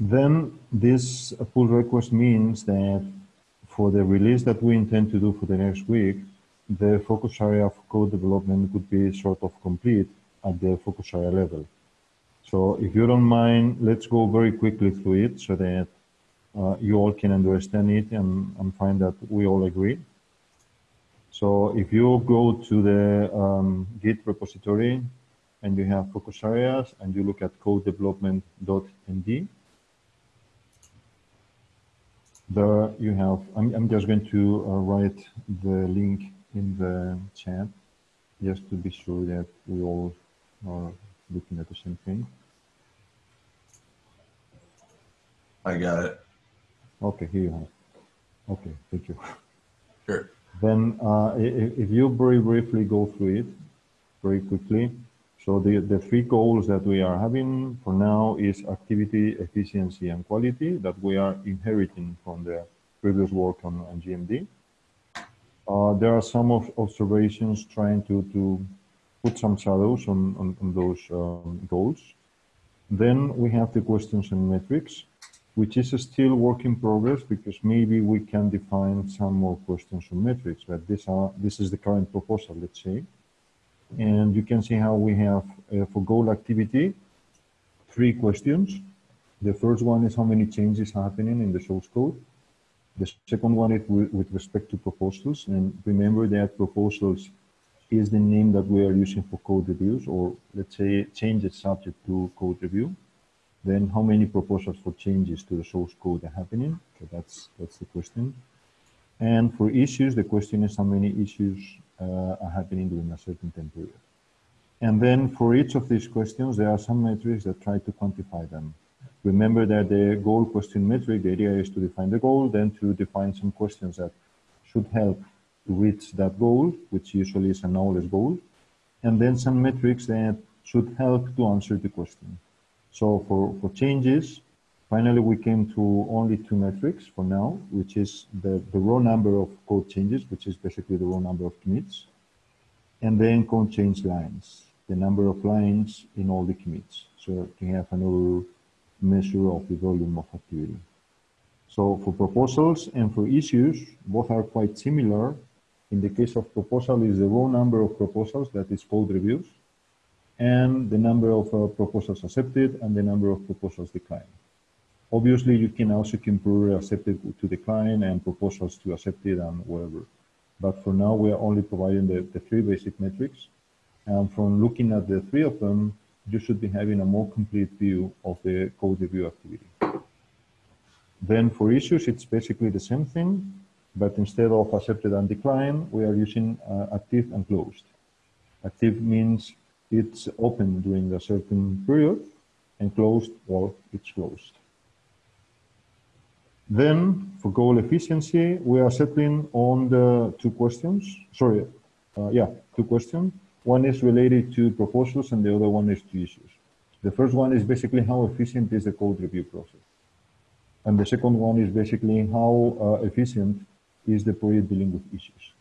Then this pull request means that for the release that we intend to do for the next week, the focus area of code development could be sort of complete at the focus area level. So if you don't mind, let's go very quickly through it so that uh, you all can understand it and, and find that we all agree. So if you go to the um, Git repository and you have focus areas and you look at code development.md, there you have, I'm, I'm just going to uh, write the link in the chat just to be sure that we all are looking at the same thing. I got it. Okay, here you have. Okay, thank you. Sure. Then uh, if, if you very briefly go through it very quickly, so the, the three goals that we are having for now is activity, efficiency, and quality that we are inheriting from the previous work on, on GMD. Uh, there are some of observations trying to, to put some shadows on, on, on those um, goals. Then we have the questions and metrics, which is still work in progress because maybe we can define some more questions and metrics, but this, are, this is the current proposal, let's say. And you can see how we have, uh, for goal activity, three questions. The first one is how many changes happening in the source code. The second one is with respect to proposals. And remember that proposals is the name that we are using for code reviews, or let's say changes subject to code review. Then how many proposals for changes to the source code are happening? So that's, that's the question. And for issues, the question is how many issues uh, are happening during a certain time period. And then for each of these questions, there are some metrics that try to quantify them. Remember that the goal question metric, the idea is to define the goal, then to define some questions that should help to reach that goal, which usually is a knowledge goal, and then some metrics that should help to answer the question. So for, for changes, finally we came to only two metrics for now, which is the, the raw number of code changes, which is basically the raw number of commits, and then code change lines, the number of lines in all the commits. So to have another measure of the volume of activity. So for proposals and for issues, both are quite similar. In the case of proposal is the raw number of proposals that is called reviews and the number of uh, proposals accepted and the number of proposals declined. Obviously, you can also compare accepted to decline and proposals to accepted and whatever. But for now, we are only providing the, the three basic metrics. And from looking at the three of them, you should be having a more complete view of the code review activity. Then for issues, it's basically the same thing, but instead of accepted and decline, we are using uh, active and closed. Active means it's open during a certain period, and closed, well, it's closed. Then for goal efficiency, we are settling on the two questions. Sorry, uh, yeah, two questions. One is related to proposals and the other one is to issues. The first one is basically how efficient is the code review process. And the second one is basically how uh, efficient is the project dealing with issues.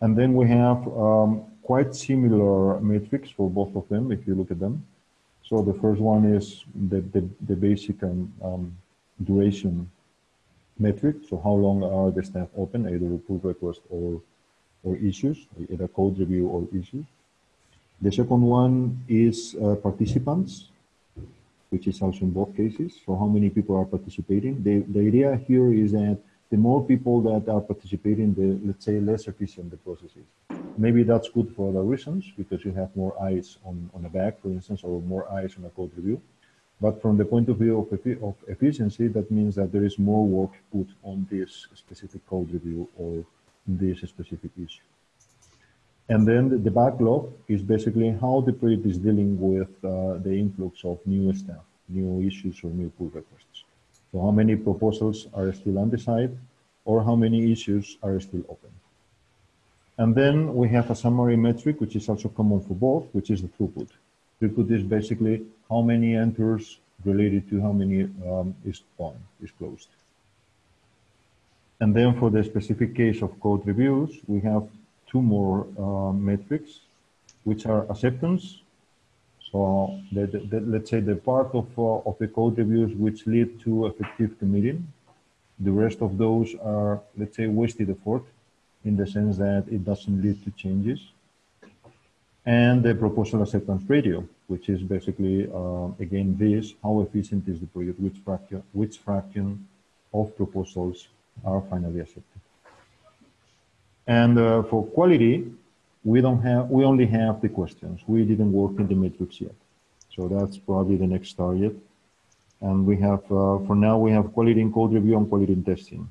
And then we have um, quite similar metrics for both of them, if you look at them. So the first one is the, the, the basic um, um, duration metric. So how long are the staff open, either pull request or, or issues, either code review or issues. The second one is uh, participants, which is also in both cases. So how many people are participating? The, the idea here is that the more people that are participating, the, let's say, less efficient the process is. Maybe that's good for other reasons, because you have more eyes on, on a bag, for instance, or more eyes on a code review. But from the point of view of, of efficiency, that means that there is more work put on this specific code review or this specific issue. And then the, backlog is basically how the project is dealing with uh, the influx of new staff, new issues or new pull requests. So how many proposals are still undecided or how many issues are still open. And then we have a summary metric, which is also common for both, which is the throughput. Throughput is basically how many enters related to how many um, is on, is closed. And then for the specific case of code reviews, we have two more uh, metrics, which are acceptance. So the, the, the, let's say the part of, uh, of the code reviews which lead to effective committing, the rest of those are, let's say, wasted effort in the sense that it doesn't lead to changes. And the proposal acceptance ratio, which is basically, uh, again, this, how efficient is the project, which fraction, which fraction of proposals are finally accepted. And uh, for quality, we don't have, we only have the questions. We didn't work in the metrics yet. So that's probably the next target. And we have, uh, for now, we have quality in code review and quality in testing.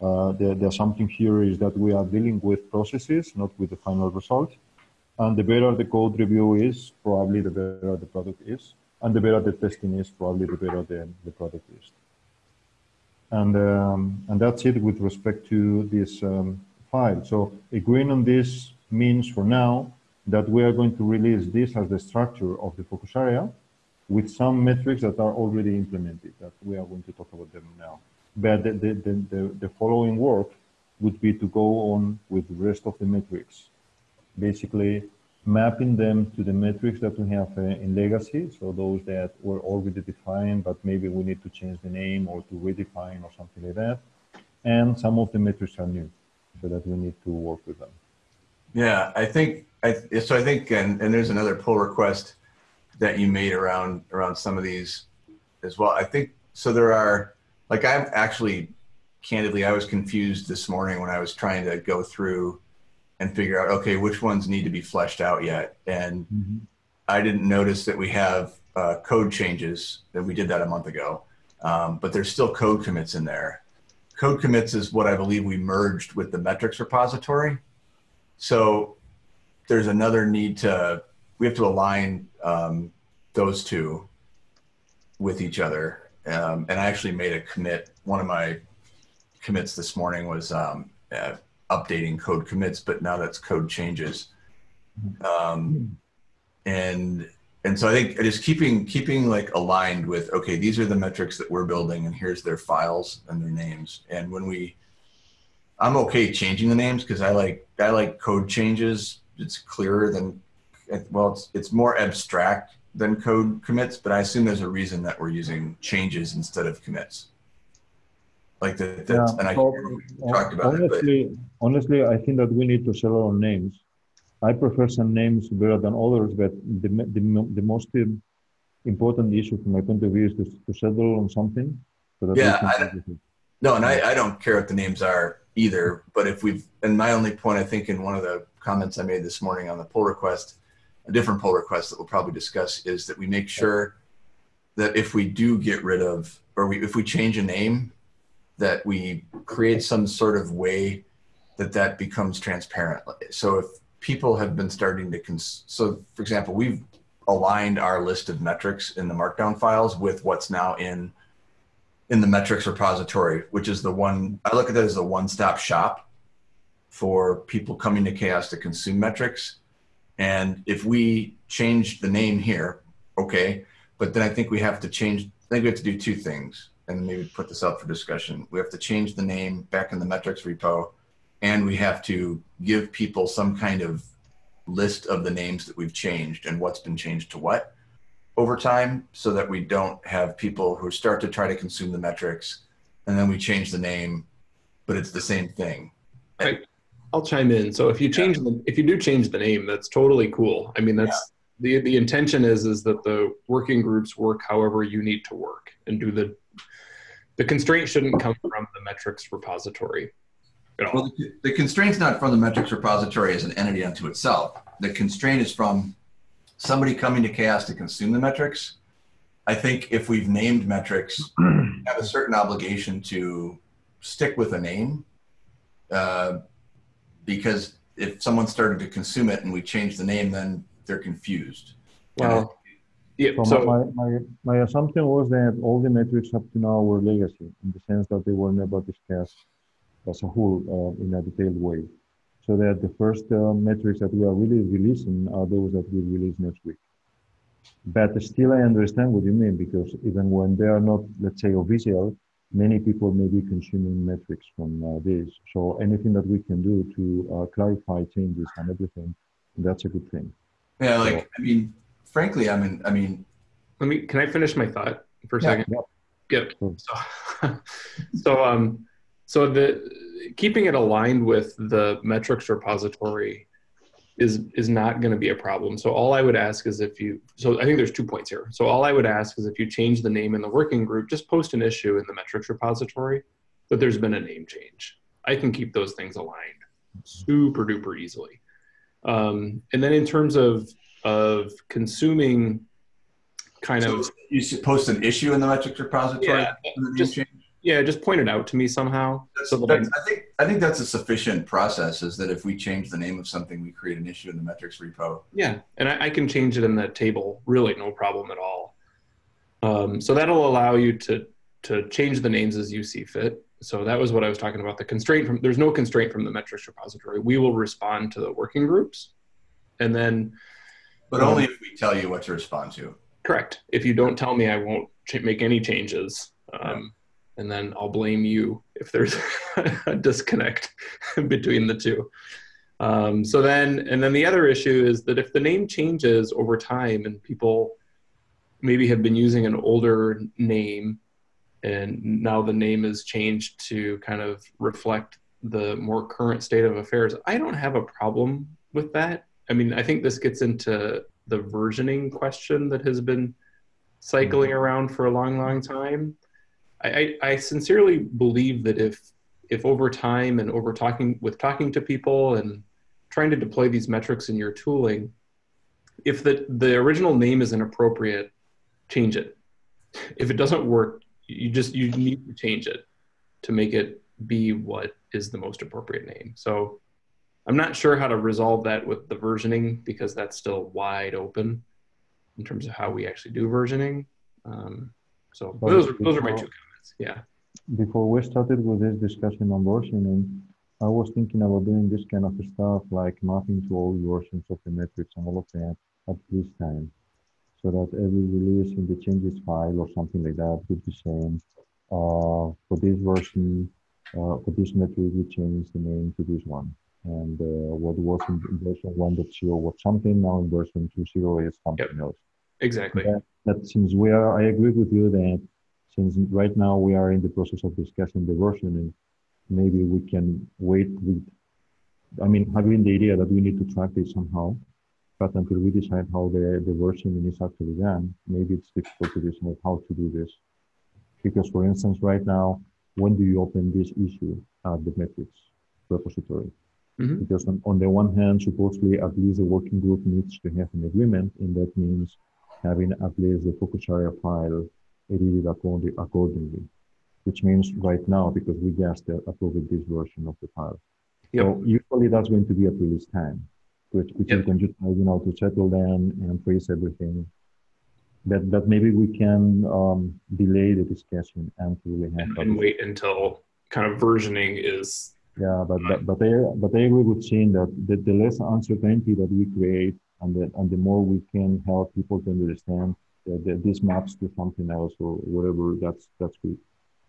Uh, the, the assumption here is that we are dealing with processes, not with the final result. And the better the code review is, probably the better the product is. And the better the testing is, probably the better the, the product is. And, um, and that's it with respect to this um, file. So agreeing on this means for now that we are going to release this as the structure of the focus area with some metrics that are already implemented that we are going to talk about them now. But the, the, the, the, following work would be to go on with the rest of the metrics, basically mapping them to the metrics that we have uh, in legacy. So those that were already defined, but maybe we need to change the name or to redefine or something like that. And some of the metrics are new, so that we need to work with them. Yeah, I think I so I think and, and there's another pull request that you made around around some of these as well. I think so there are like I'm actually candidly I was confused this morning when I was trying to go through and figure out okay which ones need to be fleshed out yet and mm-hmm. I didn't notice that we have uh, code changes that we did that a month ago um, but there's still code commits in there code commits is what I believe we merged with the metrics repository so there's another need to, we have to align um, those two with each other. Um, and I actually made a commit. One of my commits this morning was um, uh, updating code commits, but now that's code changes. Um, and and so I think just keeping keeping like aligned with okay, these are the metrics that we're building, and here's their files and their names. And when we I'm okay changing the names because I like I like code changes. It's clearer than well, it's it's more abstract than code commits, but I assume there's a reason that we're using changes instead of commits. Like that, that's yeah, and I so, talked about honestly, it. But. Honestly, I think that we need to settle on names. I prefer some names better than others, but the the, the most important issue from my point of view is to, to settle on something. So that yeah, I, no, and I, I don't care what the names are either. But if we've, and my only point, I think, in one of the comments I made this morning on the pull request, a different pull request that we'll probably discuss is that we make sure that if we do get rid of, or we, if we change a name, that we create some sort of way that that becomes transparent. So if people have been starting to, cons- so for example, we've aligned our list of metrics in the markdown files with what's now in in the metrics repository, which is the one I look at that as a one-stop shop for people coming to CHAOSS to consume metrics. And if we change the name here, okay, but then I think we have to change. I think we have to do two things, and maybe put this up for discussion. We have to change the name back in the metrics repo, and we have to give people some kind of list of the names that we've changed and what's been changed to what over time so that we don't have people who start to try to consume the metrics and then we change the name, but it's the same thing. I, I'll chime in. So if you change yeah. the, if you do change the name, that's totally cool. I mean, that's. The the intention is is that the working groups work however you need to work and do the the constraint shouldn't come from the metrics repository. Well, the, the constraint's not from the metrics repository as an entity unto itself. The constraint is from somebody coming to CHAOSS to consume the metrics, I think if we've named metrics, we have a certain obligation to stick with a name. Uh, because if someone started to consume it and we change the name, then they're confused. Well, yeah, so, so my, my, my assumption was that all the metrics up to now were legacy in the sense that they were never discussed as a whole uh, in a detailed way so that the first uh, metrics that we are really releasing are those that we release next week. But still, I understand what you mean because even when they are not, let's say, official, many people may be consuming metrics from uh, this. So anything that we can do to uh, clarify changes and everything, that's a good thing. Yeah, like so, I mean, frankly, I mean, I mean, let me. Can I finish my thought for a Yeah. second? Yep. So, so um, so the keeping it aligned with the metrics repository is is not going to be a problem. So all I would ask is if you. So I think there's two points here. So all I would ask is if you change the name in the working group, just post an issue in the metrics repository that there's been a name change. I can keep those things aligned super duper easily. Um, and then in terms of of consuming kind so of you post an issue in the metrics repository. Yeah, for the name just- yeah, just point it out to me somehow. That's, so that that's- I think I think that's a sufficient process. Is that if we change the name of something, we create an issue in the metrics repo. Yeah, and I, I can change it in that table, really no problem at all. Um, so that'll allow you to to change the names as you see fit. So that was what I was talking about. The constraint from there's no constraint from the metrics repository. We will respond to the working groups, and then But Um, only if we tell you what to respond to. correct. If you don't tell me, I won't ch- make any changes, um, and then I'll blame you if there's a disconnect between the two. Um, so then, and then the other issue is that if the name changes over time and people maybe have been using an older name and now the name is changed to kind of reflect the more current state of affairs, I don't have a problem with that. I mean, I think this gets into the versioning question that has been cycling mm-hmm. around for a long, long time. I, I, I sincerely believe that if if over time and over talking with talking to people and trying to deploy these metrics in your tooling, if the the original name is inappropriate, change it. If it doesn't work, you just you need to change it to make it be what is the most appropriate name. So I'm not sure how to resolve that with the versioning because that's still wide open in terms of how we actually do versioning. Um, so But those are, those are my two comments. Yeah. Before we started with this discussion on versioning, I was thinking about doing this kind of stuff like mapping to all versions of the metrics and all of that at this time. So that every release in the changes file or something like that would be saying, uh, for this version, uh, for this metric, we changed the name to this one. And uh, what was in version 1.0 was something, now in version 2.0 is something else. Exactly. that, that since we are, I agree with you that since right now we are in the process of discussing the versioning, maybe we can wait with, I mean, having the idea that we need to track this somehow, but until we decide how the, the versioning is actually done, maybe it's difficult to decide how to do this. Because for instance, right now, when do you open this issue at the metrics repository? Mhm. Because on, on the one hand, supposedly at least the working group needs to have an agreement, and that means having at least the focus area file edited according- accordingly, which means right now, because we just uh, approved this version of the file. Yep. So usually that's going to be at release time, which, which Yep. is going to, you know, to settle them and freeze everything. But, that maybe we can um, delay the discussion until we have. And, and wait until kind of versioning is yeah, but but but I but I agree with Shane that the, the less uncertainty that we create and the and the more we can help people to understand that, that this maps to something else or whatever, that's that's good.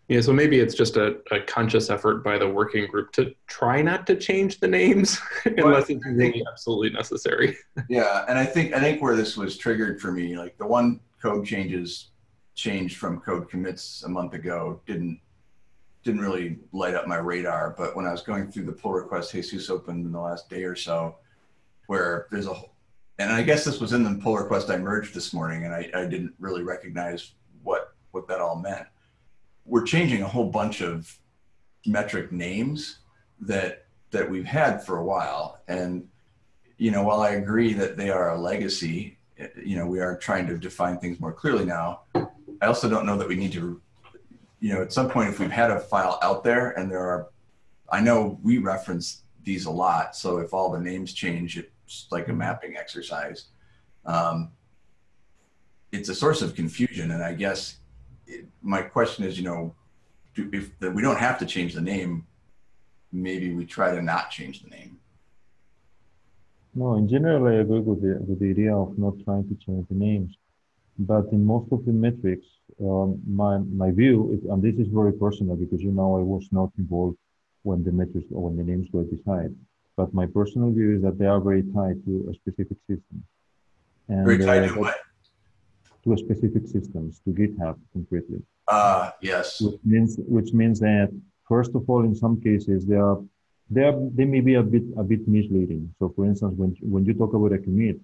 Yeah, so maybe it's just a, a conscious effort by the working group to try not to change the names unless it's really absolutely necessary. Yeah, and I think I think where this was triggered for me, like the one code changes changed from code commits a month ago didn't didn't really light up my radar. But when I was going through the pull request Jesus opened in the last day or so, where there's a whole and I guess this was in the pull request I merged this morning, and I, I didn't really recognize what what that all meant. We're changing a whole bunch of metric names that that we've had for a while, and you know, while I agree that they are a legacy, you know, we are trying to define things more clearly now. I also don't know that we need to, you know, at some point, if we've had a file out there and there are, I know we reference these a lot. So if all the names change, it's like a mapping exercise. Um, it's a source of confusion. And I guess it, my question is, you know, do, if the, we don't have to change the name, maybe we try to not change the name. No, in general, I agree with the with the idea of not trying to change the names, but in most of the metrics, um, my my view is, and this is very personal because you know I was not involved when the metrics or when the names were decided. But my personal view is that they are very tied to a specific system. And, Very tied uh, to what? To a specific systems, to GitHub concretely. Uh, yes. which means which means that first of all, in some cases, they are they are they may be a bit a bit misleading. So, for instance, when when you talk about a commit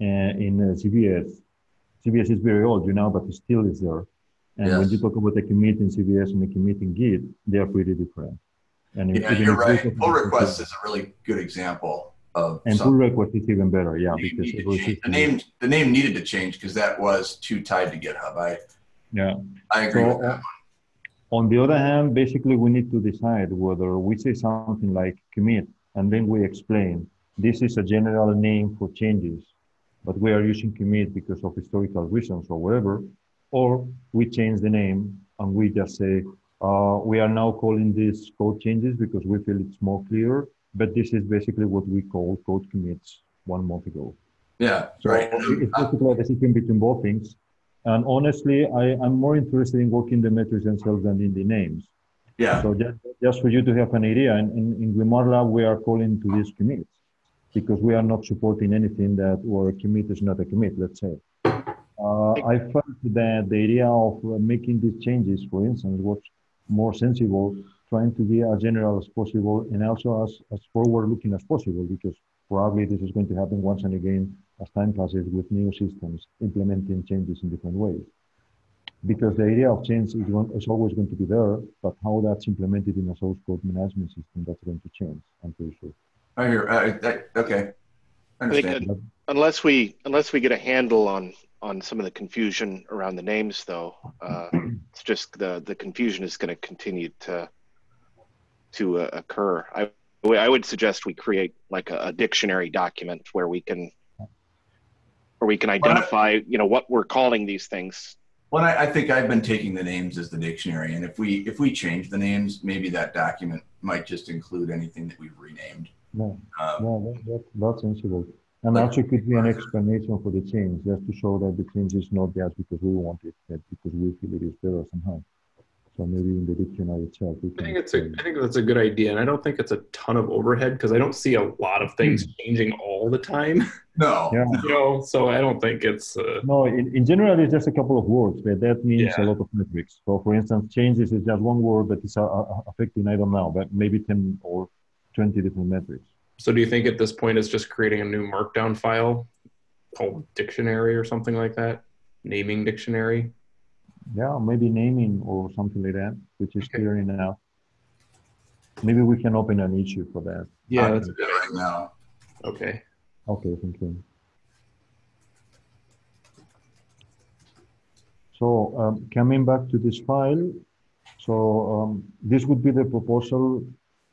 uh, in uh, CVS, CVS is very old, you know, but it still is there. And when you talk about a commit in CVS and a commit in Git, they are pretty different. And Yeah, you're right. Pull request is a really good example of and pull something. request is even better, yeah, you because need to every change. The name, the name needed to change because that was too tied to GitHub. I, yeah. I agree So, with that. On the other hand, basically we need to decide whether we say something like commit and then we explain this is a general name for changes, but we are using commit because of historical reasons or whatever, or we change the name and we just say uh, we are now calling this code changes because we feel it's more clear, but this is basically what we call code commits one month ago. Yeah, So right. it's basically a decision between both things. And honestly, I, I'm more interested in working the metrics themselves than in the names. Yeah, So just, just for you to have an idea, in, in, in GrimoireLab, we are calling to these commits because we are not supporting anything that or a commit is not a commit, let's say. Uh, I felt that the idea of uh, making these changes, for instance, was more sensible, trying to be as general as possible and also as, as forward looking as possible because probably this is going to happen once and again as time passes with new systems implementing changes in different ways because the idea of change is, going, is always going to be there, but how that's implemented in a source code management system, that's going to change, I'm pretty sure. I hear, uh, that, okay. I I think understand. that unless we unless we get a handle on on some of the confusion around the names, though, uh, it's just the the confusion is going to continue to to uh, occur. I I would suggest we create like a, a dictionary document where we can where we can identify you know what we're calling these things. Well, I, I think I've been taking the names as the dictionary, and if we if we change the names, maybe that document might just include anything that we've renamed. No, Um, no, that, that, that's sensible. And Like- also could be an explanation for the change, just to show that the change is not just because we want it, but because we feel it is better somehow. So maybe in the dictionary itself, we I think it's a, I think that's a good idea, and I don't think it's a ton of overhead because I don't see a lot of things changing all the time. no, Yeah. You know, so I don't think it's. Uh, No, in, in general, it's just a couple of words, but that means a lot of metrics. So, for instance, changes is just one word, but it's uh, uh, affecting, I don't know, but maybe 10 or 20 different metrics. so do you think at this point it's just creating a new Markdown file called dictionary or something like that? Naming dictionary. Yeah, maybe naming or something like that, which is Okay. clear enough. Maybe we can open an issue for that. Yeah. That's, do it right now. okay. Okay, thank you. So um, coming back to this file, so um, this would be the proposal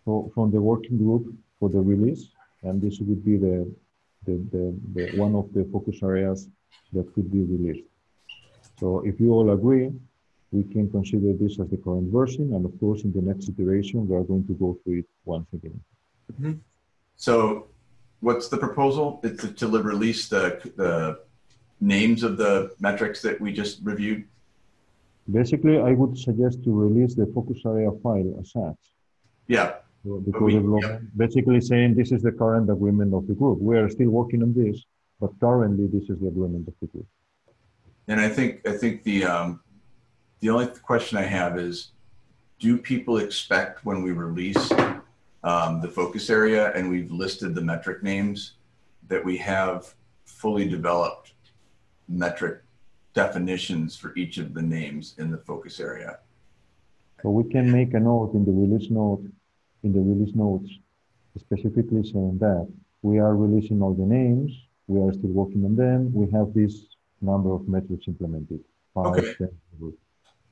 for, from the working group for the release, and this would be the, the, the, the one of the focus areas that could be released. So if you all agree, we can consider this as the current version, and of course, in the next iteration, we are going to go through it once again. Mm-hmm. So, what's the proposal? It's to, release the the names of the metrics that we just reviewed. Basically, I would suggest to release the focus area file as such. Yeah, So the we- development, basically saying this is the current agreement of the group. We are still working on this, but currently this is the agreement of the group. And I think I think the um, the only question I have is, do people expect when we release um, the focus area and we've listed the metric names that we have fully developed metric definitions for each of the names in the focus area? So we can make a note in the release note, in the release notes, specifically saying that we are releasing all the names, we are still working on them, we have this number of metrics implemented. five, Okay. 10.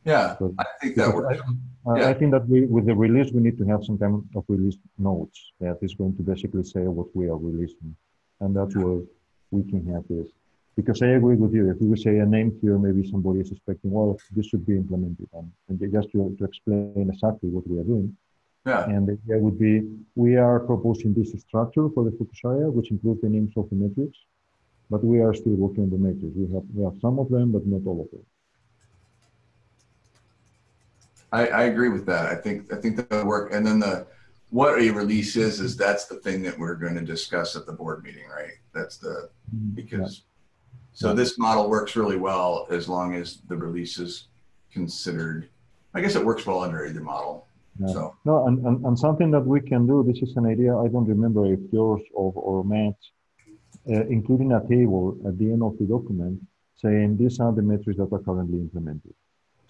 Yeah, So- I think that works. I, Yeah. I think that we, with the release, we need to have some kind of release notes that is going to basically say what we are releasing. And that's where we can have this. Because I agree with you. If we say a name here, maybe somebody is expecting, well, this should be implemented. And, and just to, to explain exactly what we are doing. Yeah, And the idea would be, we are proposing this structure for the focus area, which includes the names of the metrics. But we are still working on the metrics. We have, we have some of them, but not all of them. I, I agree with that. I think I think that would work. And then the what a release is is that's the thing that we're going to discuss at the board meeting, right? That's the mm-hmm. because So this model works really well as long as the release is considered. I guess it works well under either model. Yeah. So No, and, and, and something that we can do, this is an idea, I don't remember if yours or, or Matt's, Uh, including a table at the end of the document saying these are the metrics that are currently implemented.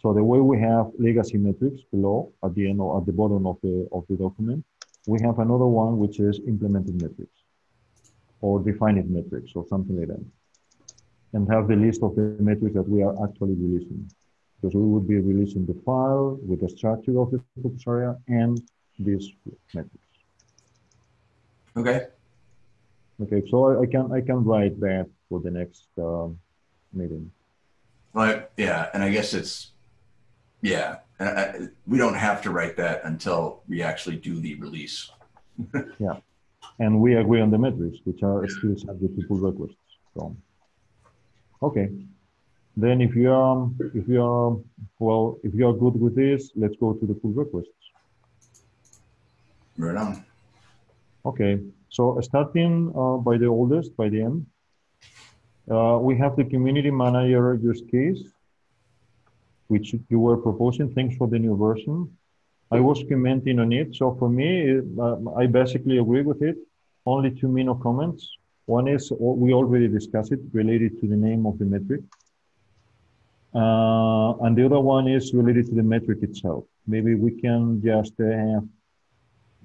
So the way we have legacy metrics below at the end or at the bottom of the, of the document, we have another one which is implemented metrics or defined metrics or something like that. And have the list of the metrics that we are actually releasing because we would be releasing the file with the structure of the focus area and these metrics. okay, Okay, so I, I can I can write that for the next um, meeting. but yeah, and I guess it's yeah, and I, we don't have to write that until we actually do the release. Yeah, and we agree on the metrics, which are still subject to pull requests. So, okay. Then if you are if you are well if you are good with this, let's go to the pull requests. Right on. Okay, so starting uh, by the oldest, by the end, uh, we have the community manager use case, which you were proposing. Thanks for the new version. I was commenting on it. So for me, it, uh, I basically agree with it. Only two minor comments. One is we already discussed it related to the name of the metric. Uh, and the other one is related to the metric itself. Maybe we can just uh, have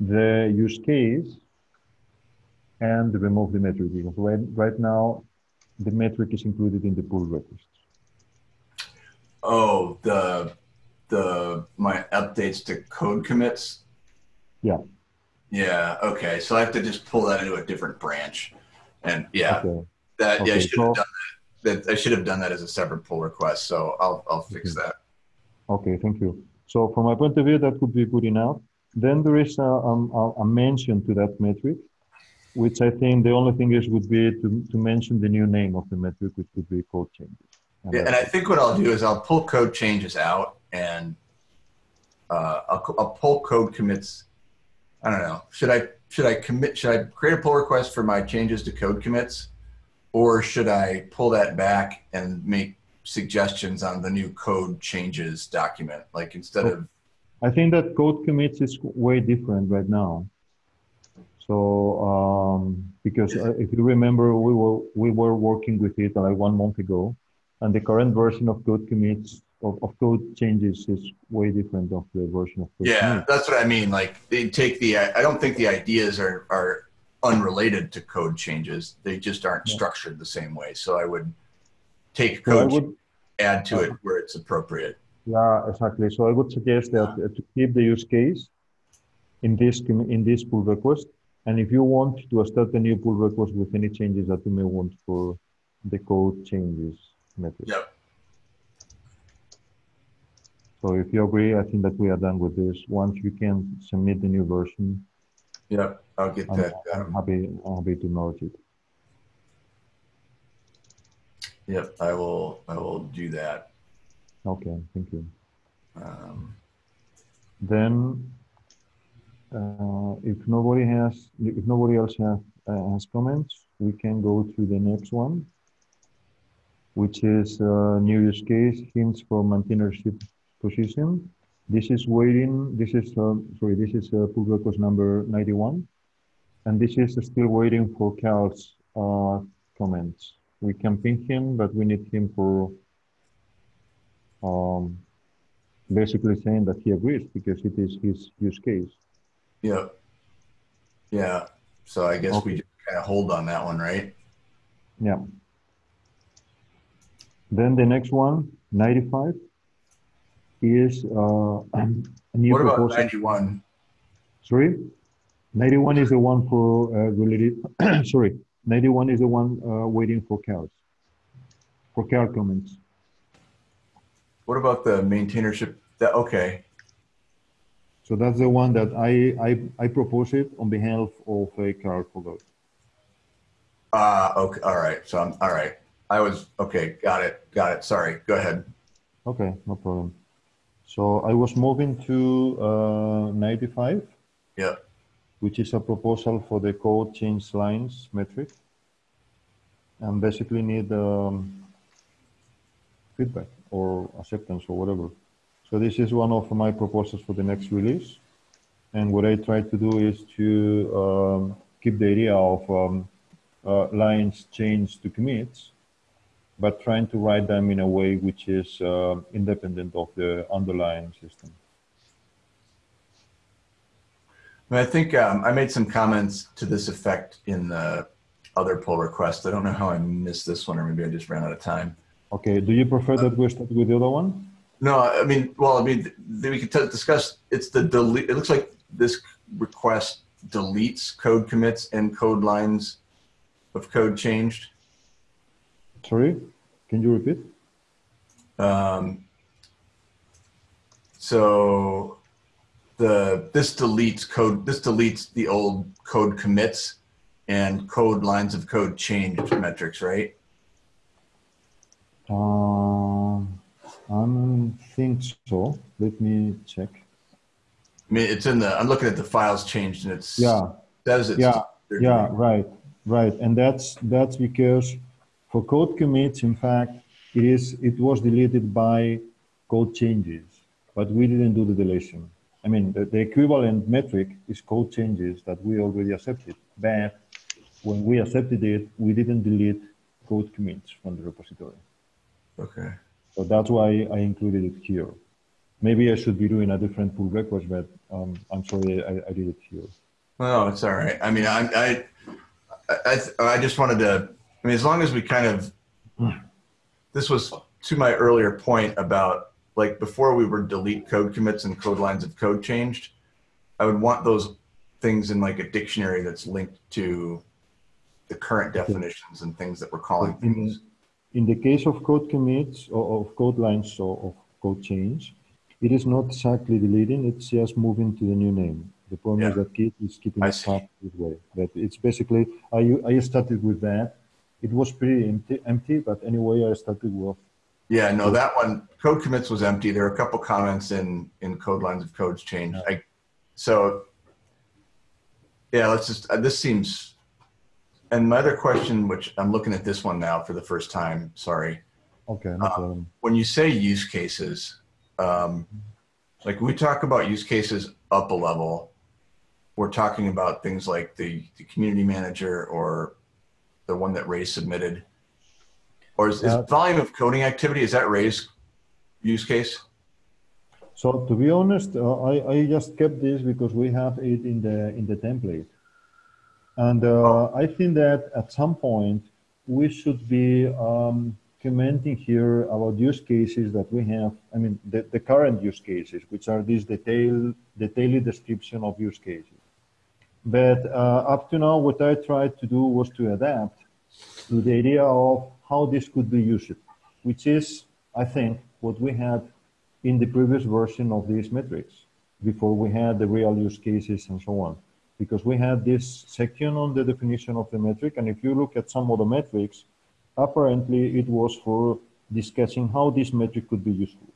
the use case and remove the metric because right, right now the metric is included in the pull request. Oh, the the my updates to code commits. Yeah. Yeah. Okay. So I have to just pull that into a different branch, and yeah, Okay. that yeah, I Okay, should have so- done that. that. I should have done that as a separate pull request. So I'll I'll fix that. Okay, thank you. So from my point of view, that could be good enough. Then there is a, um, a, a mention to that metric, which I think the only thing is would be to, to mention the new name of the metric, which would be code changes. And Yeah, and I think what I'll do is I'll pull code changes out and uh, I'll, I'll pull code commits. I don't know. Should I should I commit? Should I create a pull request for my changes to code commits, or should I pull that back and make suggestions on the new code changes document? Like instead of I think that code commits is way different right now. So um, because uh, if you remember, we were we were working with it like one month ago, and the current version of code commits of, of code changes is way different of the version of code yeah, commits. that's what I mean. Like they take the. I don't think the ideas are are unrelated to code changes. They just aren't Yeah. structured the same way. So I would take So code, would add to it where it's appropriate. Yeah, exactly. So I would suggest that uh, to keep the use case in this in this pull request, and if you want to start a new pull request with any changes that you may want for the code changes method. Yep. So if you agree, I think that we are done with this. Once you can submit the new version, Yep. I'll get I'm, that. I'm Um, happy. I'm happy to merge it. yep. I will. I will do that. Okay, thank you. Um, Then, uh, if nobody has, if nobody else has, uh, has comments, we can go to the next one, which is uh, new use case hints for maintainership position. This is waiting. This is uh, sorry. This is uh, pull request number 91, and this is still waiting for Karl's uh, comments. We can ping him, but we need him for um, basically saying that he agrees because it is his use case. Yep. Yeah. So I guess we just kind of hold on that one, right? Yeah. Then the next one, 95, is uh, a new What about proposal. 91? Sorry? 91 is the one for uh, related, sorry, 91 is the one uh, waiting for cows, for cow comments. What about the maintainership? That okay. So that's the one that I, I, I propose it on behalf of a Karl Fogel. Uh okay. All right. So I'm all right. I was okay. Got it. Got it. Sorry. Go ahead. Okay, no problem. So I was moving to uh, 95. Yep. which is a proposal for the code change lines metric. and basically need um, feedback or acceptance or whatever. So this is one of my proposals for the next release. And what I try to do is to um, keep the idea of um, uh, lines changed to commits, but trying to write them in a way which is uh, independent of the underlying system. I think um, I made some comments to this effect in the other pull request. I don't know how I missed this one, or maybe I just ran out of time. Okay. Do you prefer that we start with the other one? No, I mean, well, I mean, we could discuss. It's the delete. It looks like this request deletes code commits and code lines of code changed. Sorry, can you repeat? Um, so the this deletes code. This deletes the old code commits and code lines of code changed metrics, right? Um, I think so. Let me check. I mean, it's in the. I'm looking at the files changed, and it's yeah. Says it's yeah. Yeah. Right. Right. And that's that's because for code commits, in fact, it is it was deleted by code changes, but we didn't do the deletion. I mean, the, the equivalent metric is code changes that we already accepted. But when we accepted it, we didn't delete code commits from the repository. Okay. So that's why I included it here. Maybe I should be doing a different pull request, but um, I'm sorry I, I, did it here. No, it's all right. I mean, I, I, I, I just wanted to, I mean, as long as we kind of, this was to my earlier point about like before we were delete code commits and code lines of code changed, I would want those things in like a dictionary that's linked to the current definitions and things that we're calling things. In the case of code commits or of code lines or of code change, it is not exactly deleting, it's just moving to the new name. The problem yeah. is that Git is keeping it track this way. But it's basically, I, I started with that. It was pretty empty, empty, but anyway, I started with. Yeah, no, that one, code commits was empty. There are a couple comments in, in code lines of codes changed. Yeah. I, so, yeah, let's just, uh, this seems and my other question, which I'm looking at this one now for the first time, sorry. Okay, no uh, when you say use cases, um, like we talk about use cases up a level, we're talking about things like the, the community manager or the one that Ray submitted. Or is, is volume of coding activity, is that Ray's use case? So to be honest, uh, I, I just kept this because we have it in the in the template. And uh, I think that at some point we should be um, commenting here about use cases that we have. I mean, the, the current use cases, which are these detailed, detailed description of use cases. But uh, up to now, what I tried to do was to adapt to the idea of how this could be used, which is, I think, what we had in the previous version of these metrics before we had the real use cases and so on because we had this section on the definition of the metric. And if you look at some of the metrics, apparently it was for discussing how this metric could be useful.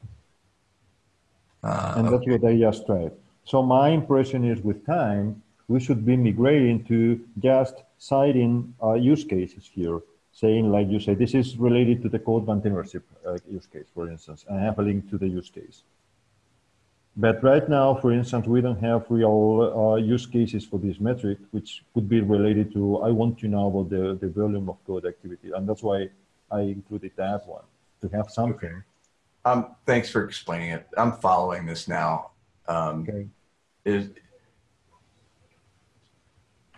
Uh, and that's okay. what I just tried. So my impression is with time, we should be migrating to just citing uh, use cases here, saying like you say, this is related to the code maintainership uh, use case, for instance, and have a link to the use case. But right now, for instance, we don't have real uh, use cases for this metric, which could be related to, I want to know about the, the volume of code activity. And that's why I included that one, to have something. Okay. Um, thanks for explaining it. I'm following this now. Um, okay. Is,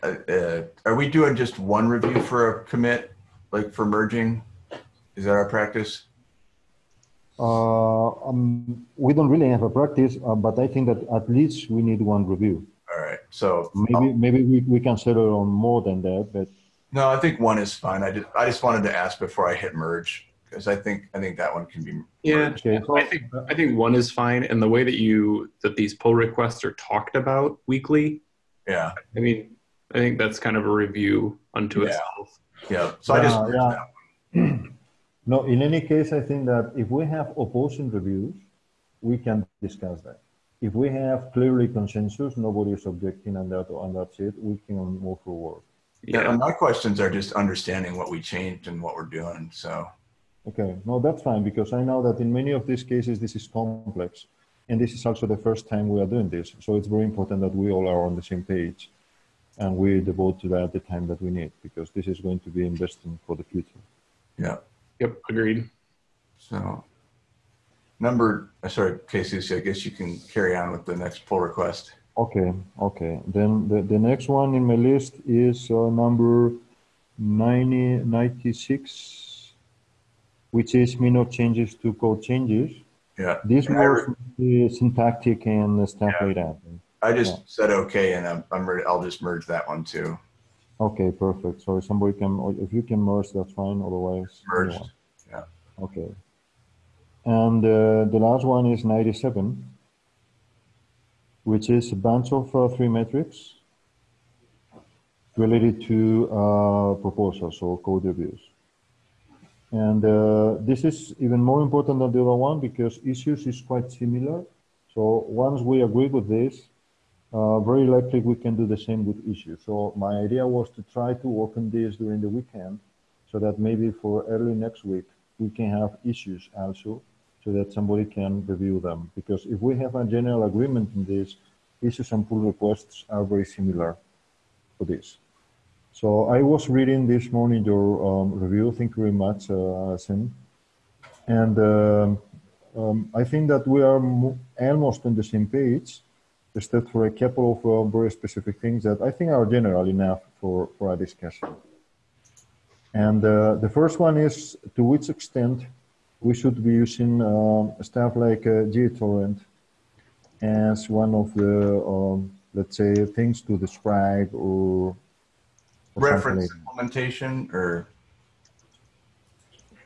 uh, uh, are we doing just one review for a commit, like for merging? Is that our practice? Uh, um, we don't really have a practice, uh, but I think that at least we need one review. All right. So maybe maybe we, we can settle on more than that, but no, I think one is fine. I just I just wanted to ask before I hit merge because I think I think that one can be yeah. Okay. I think I think one is fine, and the way that you that these pull requests are talked about weekly. Yeah. I mean, I think that's kind of a review unto yeah. itself. Yeah. So yeah, I just yeah. No, in any case, I think that if we have opposing reviews, we can discuss that. If we have clearly consensus, nobody is objecting and, that, and that's it, we can move forward. Yeah. Yeah. my questions are just understanding what we changed and what we're doing. So Okay, no, that's fine because I know that in many of these cases this is complex, and this is also the first time we are doing this. So it's very important that we all are on the same page, and we devote to that the time that we need because this is going to be investing for the future. yeah. Yep. Agreed. So number, uh, sorry, Casey, I guess you can carry on with the next pull request. Okay, okay. Then the, the next one in my list is uh, number 90, 96, which is minor changes to code changes. Yeah. This And I syntactic and stuff Yeah. like that. I just Yeah. said okay, and I'm, I'm ready. I'll just merge that one too. Okay, perfect. So if somebody can, if you can merge, that's fine. Otherwise, Merged. Yeah. Okay. And uh, the last one is 97, which is a bunch of uh, three metrics related to uh, proposals or code reviews. And uh, this is even more important than the other one because issues is quite similar. So once we agree with this, very likely we can do the same with issues. So my idea was to try to on this during the weekend so that maybe for early next week, we can have issues also so that somebody can review them. Because if we have a general agreement in this, issues and pull requests are very similar for this. So I was reading this morning your um, review. Thank you very much, uh, Sim. And um, um, I think that we are almost on the same page, except for a couple of uh, very specific things that I think are general enough for, for a discussion. And uh, the first one is to which extent we should be using um, stuff like uh, GHTorrent as one of the, um, let's say, things to describe or, or Reference implementation or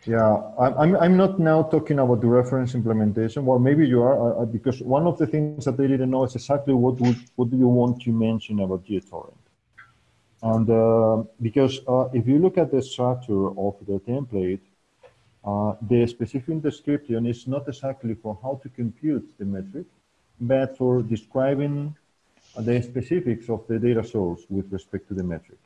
Yeah, I'm, I'm, not now talking about the reference implementation. Well, maybe you are, uh, uh, because one of the things that they didn't know is exactly what would, what do you want to mention about GHTorrent. And uh, because uh, if you look at the structure of the template, uh, the specific description is not exactly for how to compute the metric, but for describing the specifics of the data source with respect to the metric.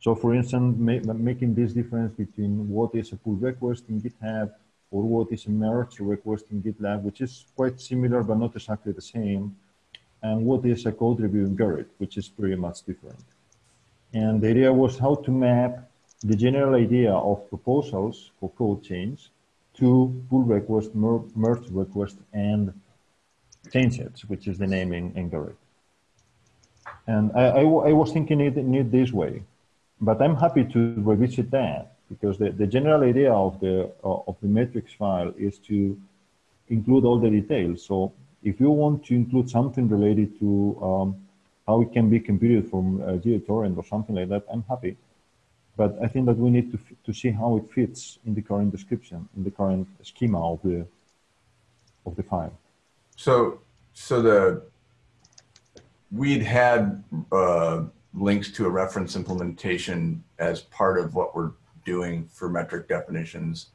So for instance, ma- making this difference between what is a pull request in GitHub or what is a merge request in GitLab, which is quite similar but not exactly the same, and what is a code review in Gerrit, which is pretty much different. And the idea was how to map the general idea of proposals for code change to pull request, mer- merge request, and change sets, which is the name in, in Gerrit. And I, was thinking it, it this way but I'm happy to revisit that because the, the general idea of the of the metrics file is to include all the details. So if you want to include something related to um, how it can be computed from uh, GHTorrent or something like that, I'm happy. But I think that we need to, to see how it fits in the current description, in the current schema of the of the file. so so the we'd had uh, links to a reference implementation as part of what we're doing for metric definitions.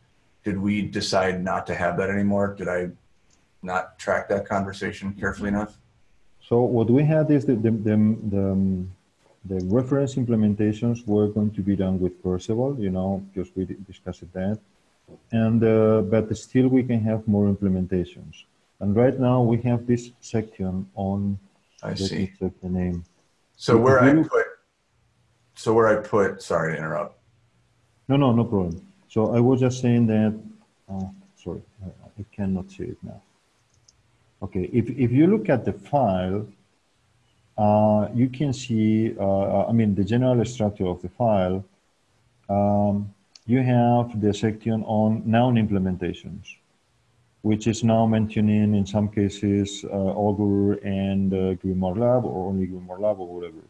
Did we decide not to have that anymore? Did I not track that conversation carefully enough? So what we had is the, the, the, the, the reference implementations were going to be done with Perceval, you know, because we discussed that. And, uh, but still we can have more implementations. And right now we have this section on, I see. the name. So where I put, so where I put, sorry to interrupt. No, no, no problem. So I was just saying that, uh, sorry, I, I cannot see it now. Okay, if, if you look at the file, uh, you can see, uh, I mean, the general structure of the file. Um, you have the section on known implementations, which is now mentioning in some cases uh, Augur and uh, GrimoireLab or only GrimoireLab or whatever.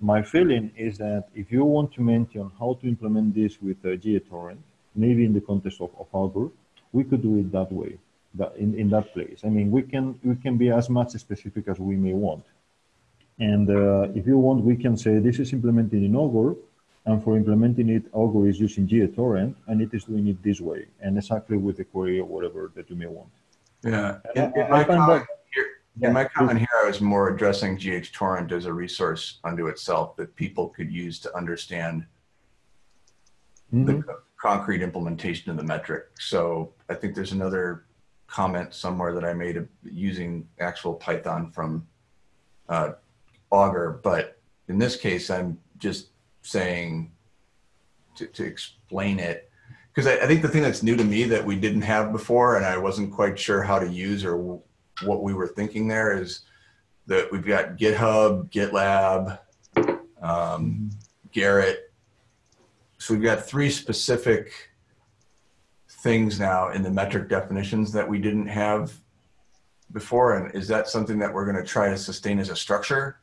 My feeling is that if you want to mention how to implement this with uh, GHTorrent, maybe in the context of, of Augur, we could do it that way, that in, in that place. I mean, we can we can be as much specific as we may want. And uh, if you want, we can say this is implemented in Augur, and for implementing it, Augur is using GHTorrent, and it is doing it this way, and exactly with the query or whatever that you may want. Yeah. In, in my comment here, In my comment here, I was more addressing GHTorrent as a resource unto itself that people could use to understand Mhm. the co- concrete implementation of the metric. So I think there's another comment somewhere that I made using actual Python from uh, Augur, but in this case, I'm just saying to, to explain it because I, I think the thing that's new to me that we didn't have before, and I wasn't quite sure how to use or what we were thinking there is that we've got GitHub, GitLab, um, Gerrit. So we've got three specific things now in the metric definitions that we didn't have before. And is that something that we're going to try to sustain as a structure?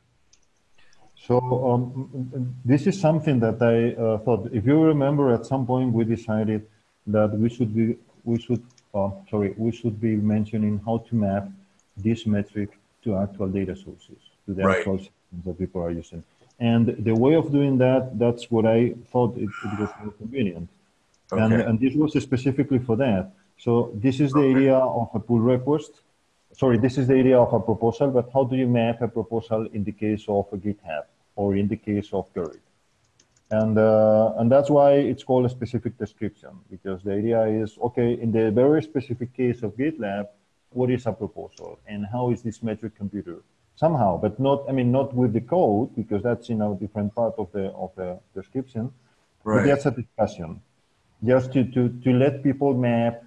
So um, this is something that I uh, thought. If you remember, at some point we decided that we should be we should uh, sorry we should be mentioning how to map this metric to actual data sources to the Right. actual systems that people are using. And the way of doing that, that's what I thought it, it was more convenient. And, Okay. and this was specifically for that. So this is the area of a pull request. Sorry, this is the area of a proposal, but how do you map a proposal in the case of a GitHub or in the case of Gerrit? And, uh, and that's why it's called a specific description, because the idea is, okay, in the very specific case of GitLab, what is a proposal and how is this metric computed? Somehow, but not, I mean, not with the code, because that's in a different part of the, of the description, Right. but that's a discussion just to, to, to let people map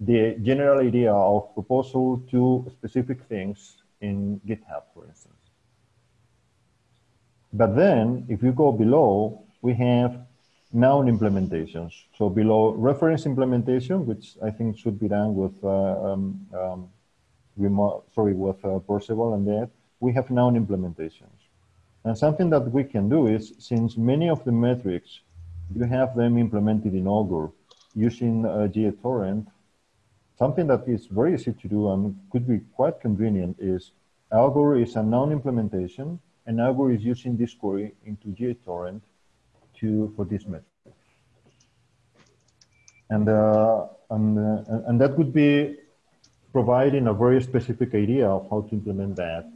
the general idea of proposal to specific things in GitHub, for instance. But then, if you go below, we have known implementations. So below reference implementation, which I think should be done with, uh, um, um, remo- sorry, with uh, Perceval and that, we have known implementations. And something that we can do is, since many of the metrics, you have them implemented in Augur using uh, GHTorrent, something that is very easy to do and could be quite convenient is Augur is a known implementation, and Augur is using this query into GHTorrent to for this metric. And, uh, and, uh, and that would be providing a very specific idea of how to implement that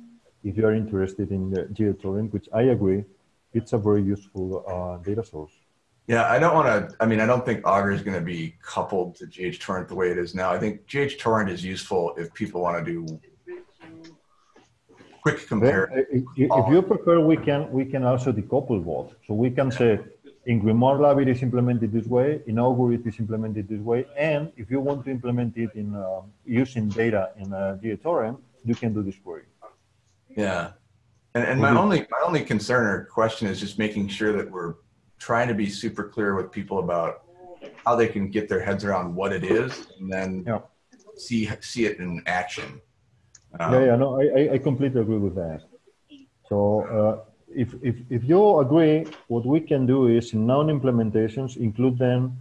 if you are interested in the GHTorrent, which I agree, it's a very useful uh, data source. Yeah, I don't want to. I mean, I don't think Augur is going to be coupled to GH Torrent the way it is now. I think GH Torrent is useful if people want to do quick compare. if, if you prefer, we can we can also decouple both. So we can say in GrimoireLab it is implemented this way, in Augur it is implemented this way, and if you want to implement it in uh, using data in uh, GHTorrent, you can do this query. Yeah, and and my only my only concern or question is just making sure that we're trying to be super clear with people about how they can get their heads around what it is, and then Yeah. see see it in action. Um, Yeah, yeah, no, I, I- I completely agree with that. So uh, if, if, if you agree, what we can do is in known implementations, include then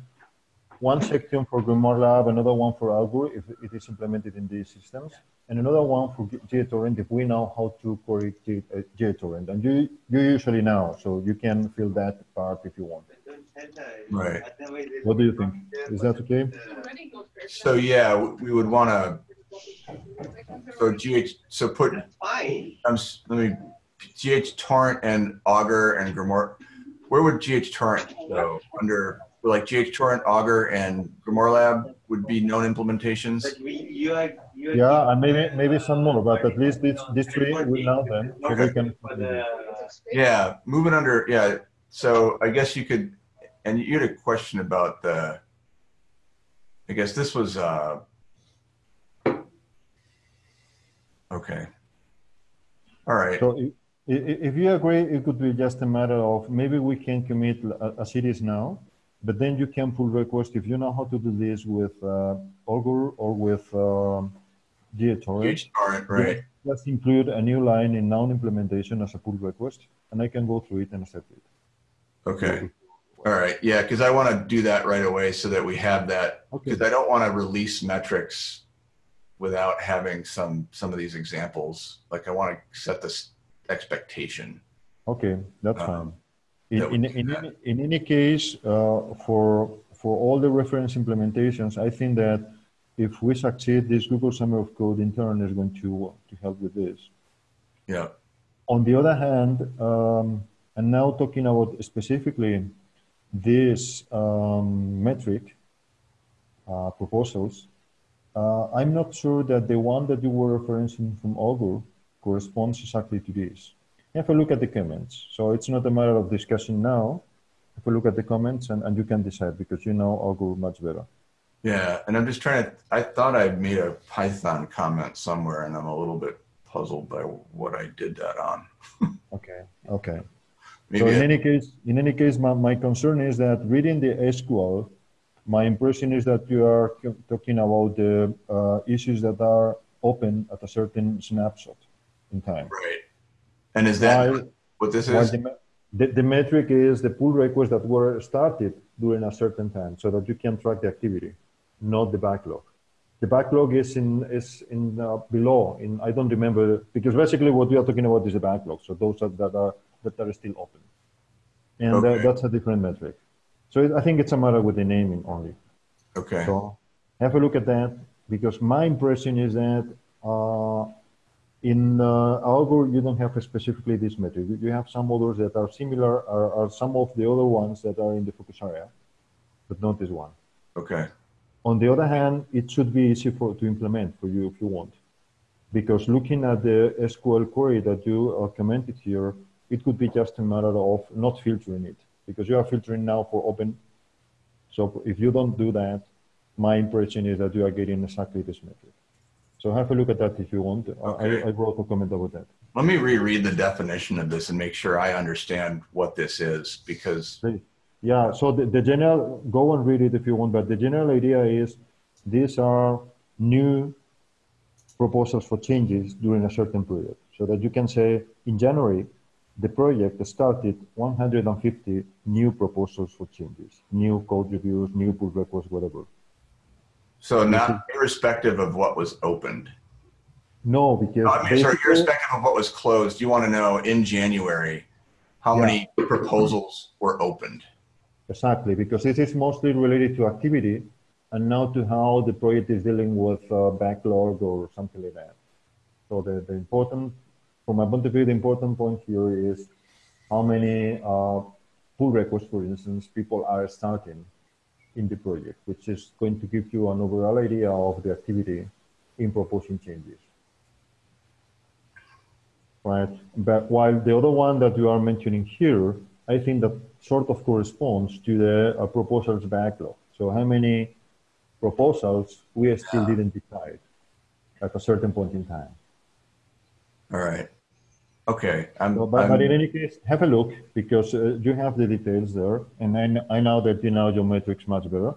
one section for GrimoireLab, another one for Augur if it is implemented in these systems, and another one for GHTorrent if we know how to query uh, GHTorrent. And you, you usually know, so you can fill that part if you want. Right. What do you think? Is that okay? So yeah, we would want to. So GH, so put. I'm let me GH torrent and Augur and Grimoire. Where would GH torrent go under like GH torrent, Augur, and GrimoireLab would be known implementations? But we, you are, you are. Yeah, and maybe, maybe some more, but at least these, these three we know them, so we can. For the, Yeah, moving under. Yeah, so I guess you could, and you had a question about the. I guess this was. uh Okay. All right. So i- i- if you agree, it could be just a matter of maybe we can commit a- as it is now, but then you can pull request if you know how to do this with uh, Augur or with um, GHTorrent. GH torrent, right? Just include a new line in known implementation as a pull request, and I can go through it and accept it. Okay. All right. Yeah, because I want to do that right away so that we have that. Okay. Because I don't want to release metrics without having some some of these examples. Like I want to set this expectation. Okay, that's Uh, fine. In, in, in, any, in any case, uh, for for all the reference implementations, I think that if we succeed, this Google Summer of Code intern is going to, to help with this. Yeah. On the other hand, um, and now talking about specifically this um, metric uh, proposals, uh, I'm not sure that the one that you were referencing from Augur corresponds exactly to this. Have a look at the comments. So it's not a matter of discussion now. Have a look at the comments and, and you can decide because you know Augur much better. Yeah, and I'm just trying to. I thought I made a Python comment somewhere, and I'm a little bit puzzled by what I did that on. Okay. Okay. Maybe so in I- any case, in any case, my, my concern is that reading the SQL, my impression is that you are talking about the uh, issues that are open at a certain snapshot in time. right. And is that While, what this is? the, the, metric is the pull requests that were started during a certain time so that you can track the activity, not the backlog. The backlog is in is in uh, below. In I don't remember because basically what we are talking about is the backlog. So those are, that are that are still open, and uh, Okay. that's a different metric. So it, I think it's a matter with the naming only. Okay. So have a look at that because my impression is that uh, in uh, Augur you don't have specifically this metric. You- You have some others that are similar, or, or some of the other ones that are in the focus area, but not this one. Okay. On the other hand, it should be easy for to implement for you if you want, because looking at the SQL query that you uh, commented here, it could be just a matter of not filtering it because you are filtering now for open. So if you don't do that, my impression is that you are getting exactly this metric. So have a look at that if you want. I- Okay. I, I wrote a comment about that. Let me reread the definition of this and make sure I understand what this is because Yeah, so the, the general, go and read it if you want, but the general idea is these are new proposals for changes during a certain period. So that you can say in January, the project started 150 new proposals for changes, new code reviews, new pull requests, whatever. So not irrespective of what was opened. No, because No, I mean, sorry, irrespective of what was closed, you want to know in January how Yeah. many proposals were opened. Exactly, because this is mostly related to activity and not to how the project is dealing with uh, backlog or something like that. So the, the important, from my point of view, the important point here is how many uh, pull requests, for instance, people are starting in the project, which is going to give you an overall idea of the activity in proposing changes. Right, but while the other one that you are mentioning here, I think that sort of corresponds to the uh, proposals backlog. So how many proposals we still didn't decide at a certain point in time. All right. Okay. I'm, So, but, I'm- but in any case, have a look because uh, you have the details there, and I, kn- I know that you know your metrics much better.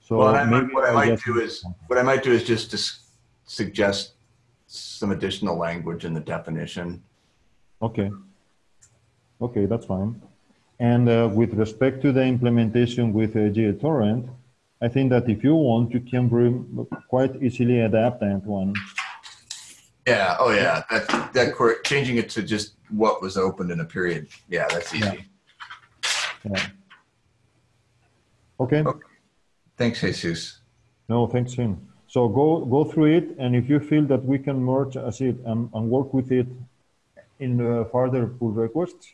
So well, I might, maybe what I might do is what I might do is just to suggest some additional language in the definition. Okay. Okay, that's fine. And uh, with respect to the implementation with uh, GHTorrent, I think that if you want, you can bring, quite easily adapt that one. Yeah. Oh, yeah. That that cor- changing it to just what was opened in a period. Yeah, that's easy. Yeah. Okay. Okay. Thanks, Jesus. No, thanks, Tim. So go go through it, and if you feel that we can merge as it and, and work with it in uh, further pull requests,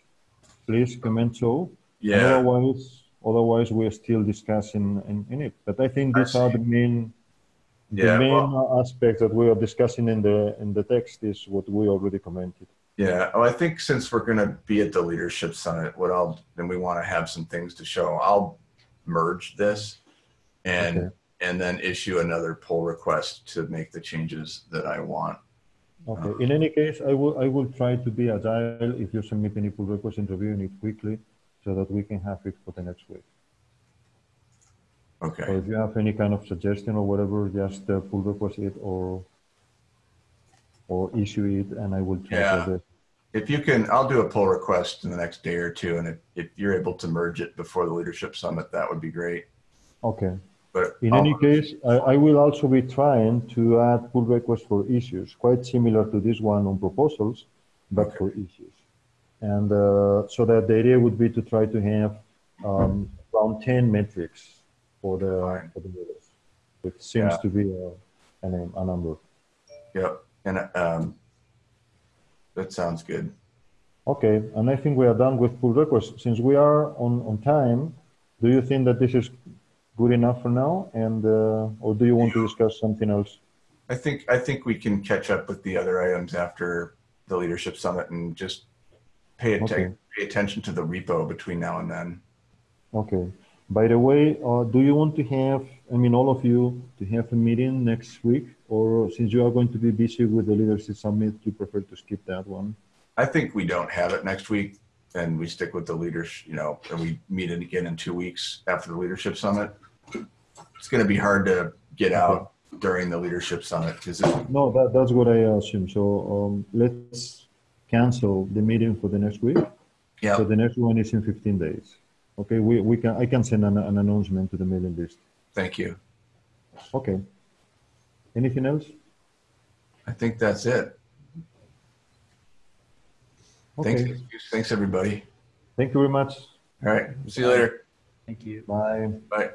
please comment so. Yeah. Otherwise, otherwise we're still discussing in, in it. But I think I these are the main the main well- aspects that we are discussing in the in the text is what we already commented. Yeah. Oh, I think since we're going to be at the leadership summit, what I'll then we want to have some things to show. I'll merge this and Okay. and then issue another pull request to make the changes that I want. Okay. In any case, I will I will try to be agile if you submit any pull request in reviewing it quickly, so that we can have it for the next week. So Okay. if you have any kind of suggestion or whatever, just uh, pull request it or or issue it, and I will try Yeah. to address. If you can, I'll do a pull request in the next day or two, and if, if you're able to merge it before the leadership summit, that would be great. Okay. But In I'll- any case, I, I will also be trying to add pull requests for issues, quite similar to this one on proposals, but Okay. for issues. And uh, so that the idea would be to try to have um, around 10 metrics for the, Fine. for the seems Yeah. to be a, a a number. Yep. And um, that sounds good. Okay, and I think we are done with pull requests. Since we are on, on time, do you think that this is good enough for now? And, uh, or do you want to discuss something else? I think I think we can catch up with the other items after the leadership summit and just pay, Okay. pay attention to the repo between now and then. Okay. By the way, uh, do you want to have, I mean, all of you to have a meeting next week? Or since you are going to be busy with the leadership summit, you prefer to skip that one? I think we don't have it next week and we stick with the leaders, you know, and we meet it again in two weeks after the leadership summit. It's going to be hard to get out during the leadership summit because No, that, that's what I assume. So um, let's cancel the meeting for the next week. yeah, So the next one is in 15 days. Okay, we, we can, I can send an, an announcement to the mailing list. thank you. Okay. Anything else? I think that's it. Okay. Thanks, thanks everybody. Thank you very much. All right, see you later. Thank you. Bye. Bye.